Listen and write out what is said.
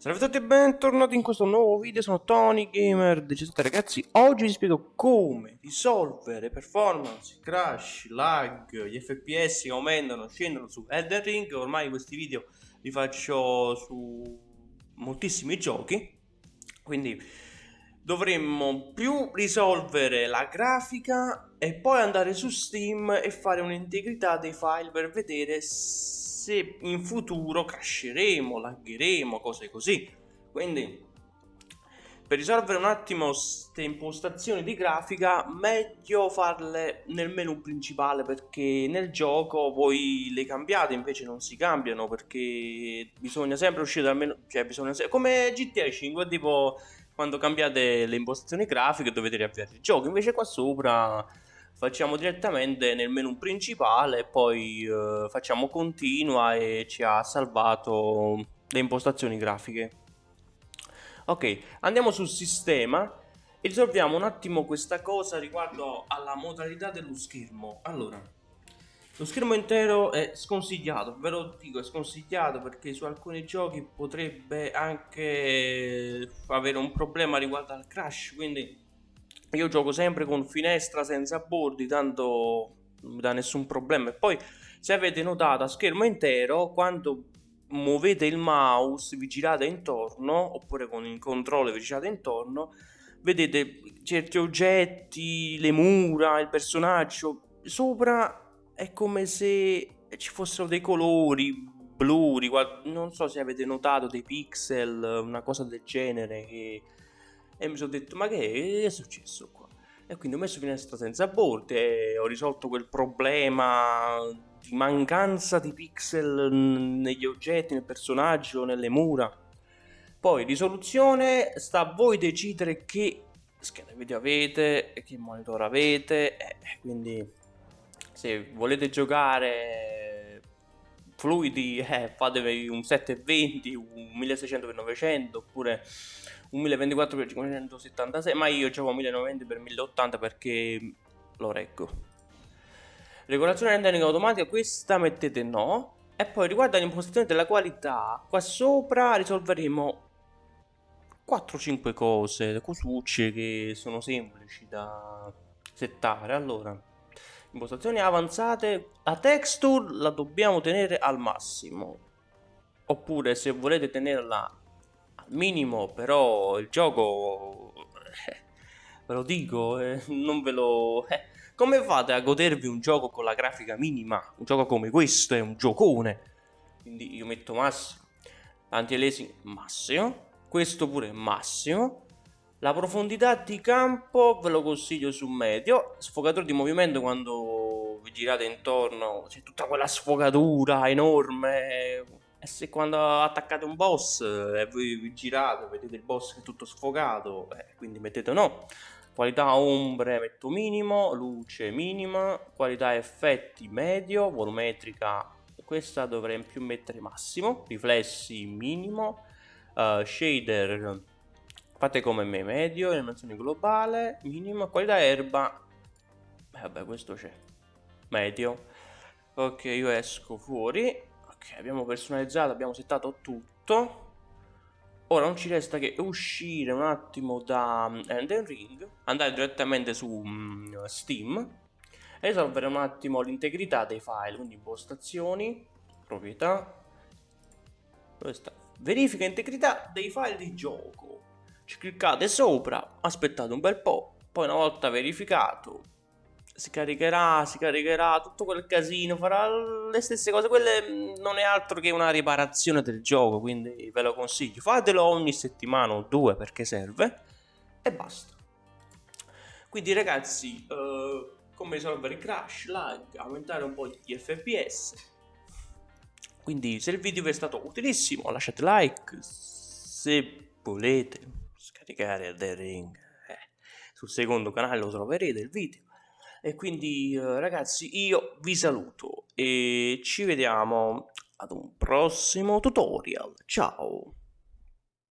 Salve a tutti e bentornati in questo nuovo video, sono Tony Gamer. 17 ragazzi Oggi vi spiego come risolvere performance, crash, lag, gli fps che aumentano, scendono su Elden Ring. Ormai questi video li faccio su moltissimi giochi. Quindi dovremmo più risolvere la grafica e poi andare su Steam e fare un'integrità dei file per vedere se in futuro crasheremo, laggeremo, cose così. Quindi per risolvere un attimo queste impostazioni di grafica meglio farle nel menu principale perché nel gioco voi le cambiate invece non si cambiano perché bisogna sempre uscire dal menu cioè bisogna come GTA 5 tipo quando cambiate le impostazioni grafiche dovete riavviare il gioco invece qua sopra facciamo direttamente nel menu principale poi eh, facciamo continua e ci ha salvato le impostazioni grafiche. Ok andiamo sul sistema e risolviamo un attimo questa cosa riguardo alla modalità dello schermo. Allora lo schermo intero è sconsigliato, ve lo dico, è sconsigliato perché su alcuni giochi potrebbe anche avere un problema riguardo al crash, quindi io gioco sempre con finestra senza bordi tanto non mi dà nessun problema. E poi se avete notato a schermo intero quando muovete il mouse vi girate intorno oppure con il controllo vi girate intorno vedete certi oggetti le mura il personaggio sopra è come se ci fossero dei colori blu non so se avete notato dei pixel una cosa del genere che e mi sono detto ma che è successo qua? E quindi ho messo finestra senza bordi ho risolto quel problema di mancanza di pixel negli oggetti, nel personaggio, nelle mura. Poi risoluzione, sta a voi decidere che scheda video avete e che monitor avete, eh, quindi se volete giocare fluidi eh, fatevi un 720, un 1600x900 oppure 1024x576 ma io gioco 1090x1080 perché lo reggo. Regolazione rendering automatica questa mettete no. E poi riguardo all'impostazione della qualità qua sopra risolveremo 4-5 cose cosucce che sono semplici da settare. Allora impostazioni avanzate la texture la dobbiamo tenere al massimo. Oppure se volete tenerla minimo, però il gioco, eh, ve lo dico, eh, non ve lo... Eh, come fate a godervi un gioco con la grafica minima? Un gioco come questo è un giocone. Quindi io metto massimo, anti-aliasing massimo, questo pure massimo. La profondità di campo ve lo consiglio su medio, sfogatore di movimento quando vi girate intorno, c'è tutta quella sfogatura enorme, e se quando attaccate un boss e voi vi girate, vedete il boss che è tutto sfogato, eh, quindi mettete no. Qualità ombre metto minimo, luce minima, qualità effetti medio, volumetrica questa dovrei più mettere massimo, riflessi minimo, uh, shader fate come me medio, animazione globale minima, qualità erba, eh, vabbè questo c'è, medio, ok io esco fuori ok abbiamo personalizzato abbiamo settato tutto. Ora non ci resta che uscire un attimo da Elden Ring andare direttamente su um, Steam e risolvere un attimo l'integrità dei file quindi impostazioni proprietà. Dove sta? Verifica integrità dei file di gioco. Ci cliccate sopra aspettate un bel po' poi una volta verificato si caricherà, si caricherà, tutto quel casino, farà le stesse cose, quelle mm, non è altro che una riparazione del gioco, quindi ve lo consiglio, fatelo ogni settimana o due perché serve. E basta. Quindi ragazzi, uh, come risolvere il crash, lag, aumentare un po' gli fps, quindi se il video vi è stato utilissimo lasciate like, se volete scaricare The Ring, eh, sul secondo canale lo troverete il video e quindi eh, ragazzi io vi saluto e ci vediamo ad un prossimo tutorial. Ciao!